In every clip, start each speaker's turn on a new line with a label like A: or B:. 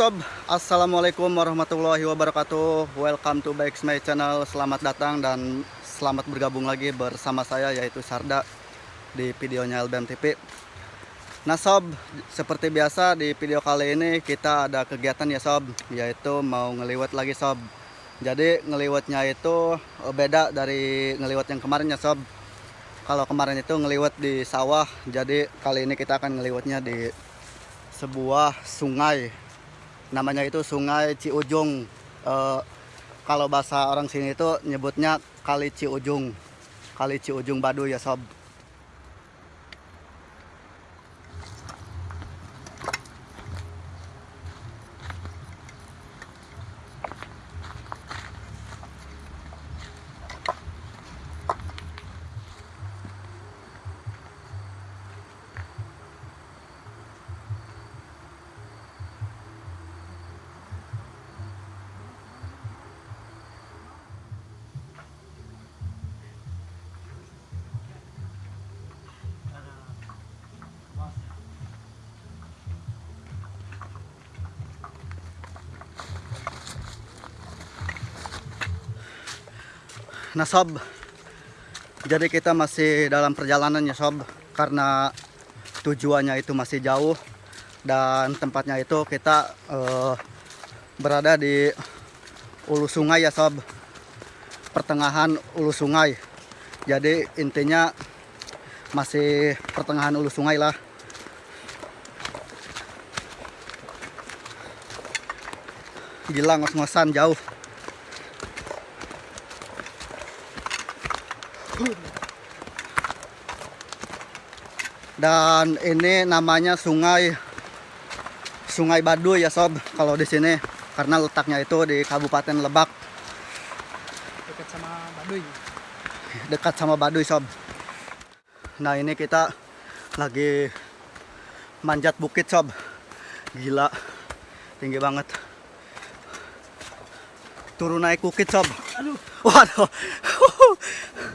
A: sob, assalamualaikum warahmatullahi wabarakatuh. Welcome to back my channel. Selamat datang dan selamat bergabung lagi bersama saya yaitu Sarda di videonya LBM TV. Nah sob, seperti biasa di video kali ini kita ada kegiatan ya sob, yaitu mau ngeliwat lagi sob. Jadi ngeliwatnya itu eh, beda dari ngeliwat yang kemarin ya sob. Kalau kemarin itu ngeliwat di sawah, jadi kali ini kita akan ngeliwatnya di sebuah sungai namanya itu Sungai Ciujung. Eh, kalau bahasa orang sini itu nyebutnya Kali Ciujung. Kali Ciujung Baduy ya sob. Nah sob, jadi kita masih dalam perjalanan ya sob, karena tujuannya itu masih jauh dan tempatnya itu kita eh, berada di ulu sungai ya sob, pertengahan ulu sungai. Jadi intinya masih pertengahan ulu sungai lah. Gila ngos-ngosan jauh. Dan ini namanya sungai Sungai Baduy ya sob kalau di sini karena letaknya itu di Kabupaten Lebak
B: dekat sama Baduy.
A: dekat sama Baduy sob. Nah ini kita lagi manjat bukit sob. Gila tinggi banget. Turun naik bukit sob.
B: Aduh.
A: Waduh.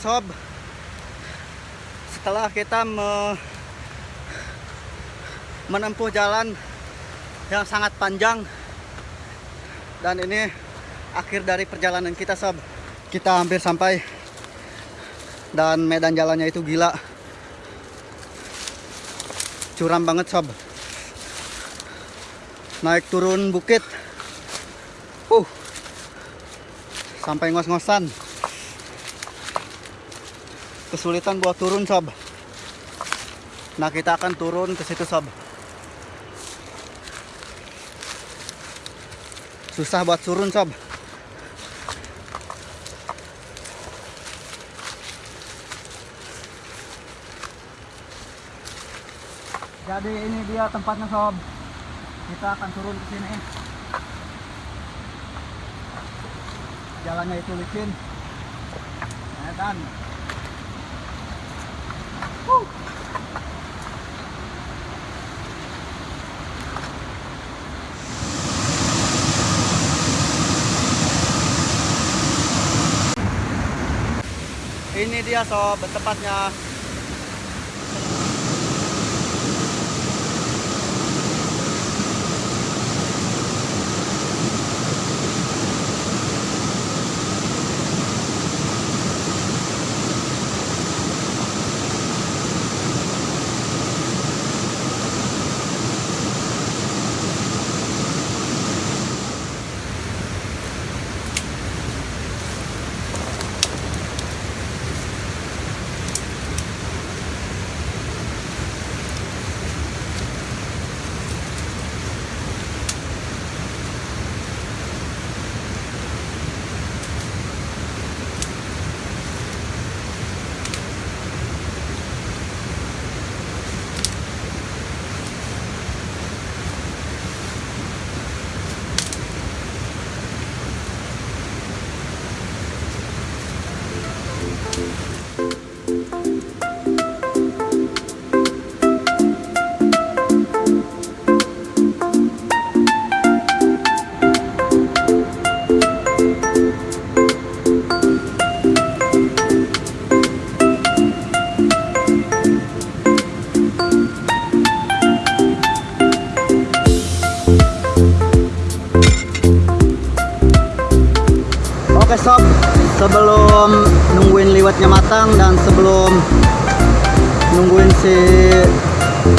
A: sob, setelah kita me- menempuh jalan yang sangat panjang dan ini akhir dari perjalanan kita sob. Kita hampir sampai dan medan jalannya itu gila. Curam banget sob. Naik turun bukit. Uh. Sampai ngos-ngosan kesulitan buat turun sob. Nah kita akan turun ke situ sob. Susah buat turun sob. Jadi ini dia tempatnya sob. Kita akan turun ke sini. Jalannya itu licin. Nah, kan Ini dia sob tempatnya. Sebelum nungguin liwetnya matang dan sebelum nungguin si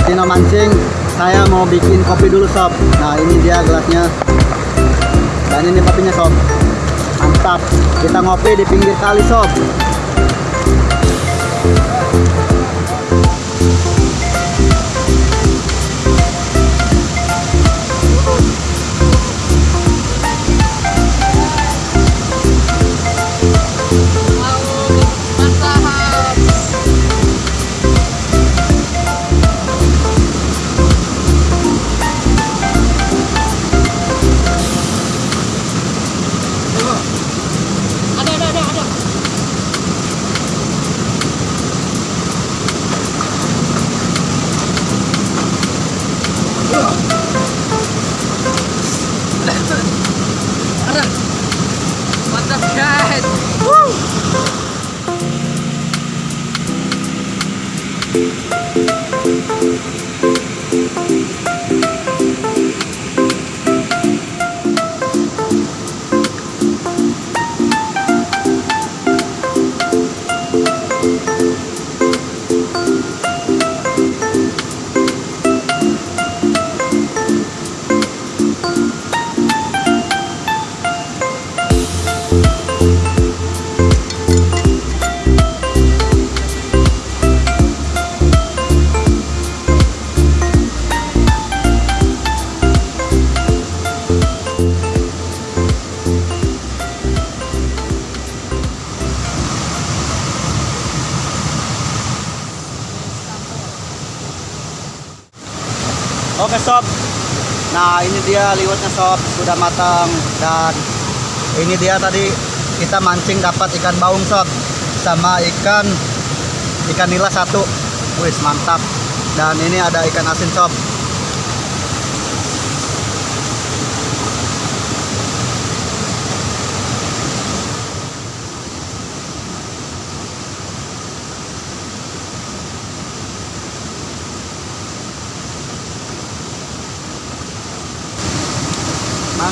A: Tino mancing saya mau bikin kopi dulu sob. Nah ini dia gelasnya. Dan ini kopinya sob. Mantap. Kita ngopi di pinggir kali sob Oke sob. Nah ini dia liwetnya sob sudah matang dan ini dia tadi kita mancing dapat ikan baung sob sama ikan ikan nila satu. Wis mantap. Dan ini ada ikan asin sob.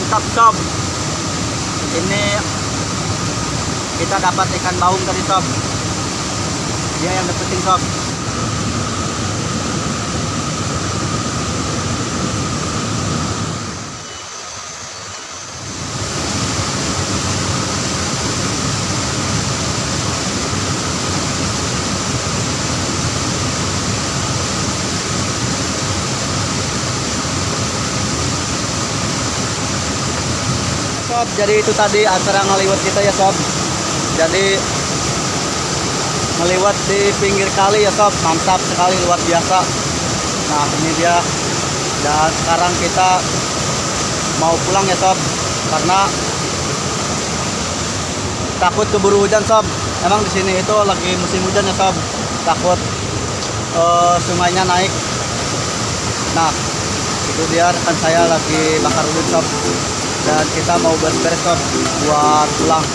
A: Mantap sob. Ini kita dapat ikan baung tadi sob. Dia yang dapetin sob. Sob. Jadi itu tadi acara ngeliwat kita ya sob. Jadi ngeliwat di pinggir kali ya sob. Mantap sekali luar biasa. Nah ini dia. Dan sekarang kita mau pulang ya sob. Karena takut keburu hujan sob. Emang di sini itu lagi musim hujan ya sob. Takut eh, sungainya naik. Nah itu dia rekan saya lagi bakar udut sob dan kita mau beres-beres buat pulang.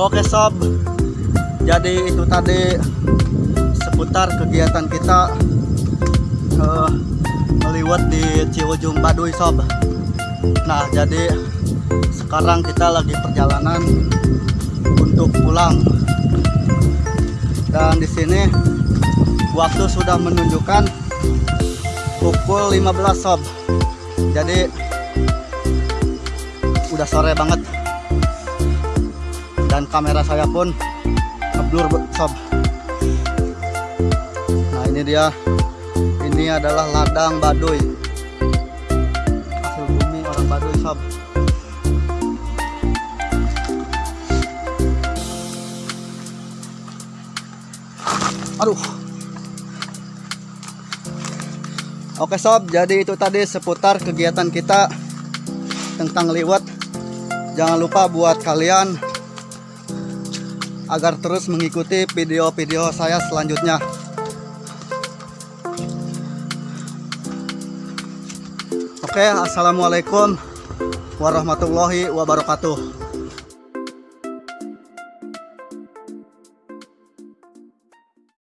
A: Oke sob. Jadi itu tadi seputar kegiatan kita eh, meliwat di Ciwujung Baduy sob. Nah jadi sekarang kita lagi perjalanan untuk pulang. Dan di sini waktu sudah menunjukkan pukul 15 sob. Jadi udah sore banget. Dan kamera saya pun ngeblur sob. Nah ini dia ini adalah ladang baduy. Hasil bumi orang baduy sob. Aduh. Oke sob. Jadi itu tadi seputar kegiatan kita tentang liwat. Jangan lupa buat kalian agar terus mengikuti video-video saya selanjutnya Oke, assalamualaikum warahmatullahi wabarakatuh.